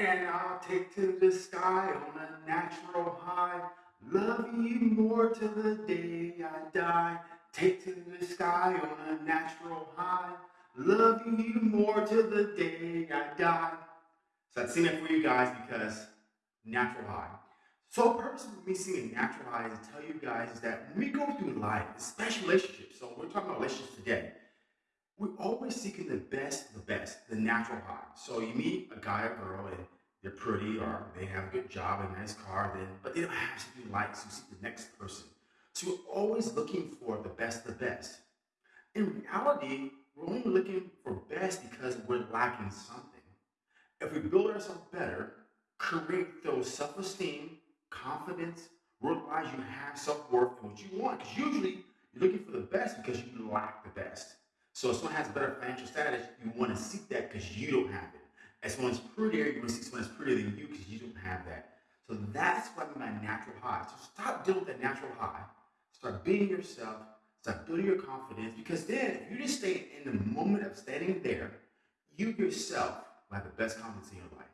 And I'll take to the sky on a natural high. Love you more till the day I die. Take to the sky on a natural high. Love you more till the day I die. So I'd sing it for you guys because natural high. So purpose of me singing natural high is to tell you guys that when we go through life, especially relationships, so we're talking about relationships always seeking the best, the best, the natural high. So you meet a guy or girl and they're pretty or they have a good job, a nice car, then but they don't have something you like, so you seek the next person. So you're always looking for the best, the best. In reality, we're only looking for best because we're lacking something. If we build ourselves better, create those self-esteem, confidence, realize you have self-worth and what you want. Because usually you're looking for the best because you lack the best. So if someone has better financial status, you want to seek that because you don't have it. If someone's prettier, you want to seek someone that's prettier than you because you don't have that. So that's what I mean by natural high. So stop dealing with that natural high. Start being yourself. Start building your confidence. Because then, if you just stay in the moment of standing there, you yourself will have the best confidence in your life.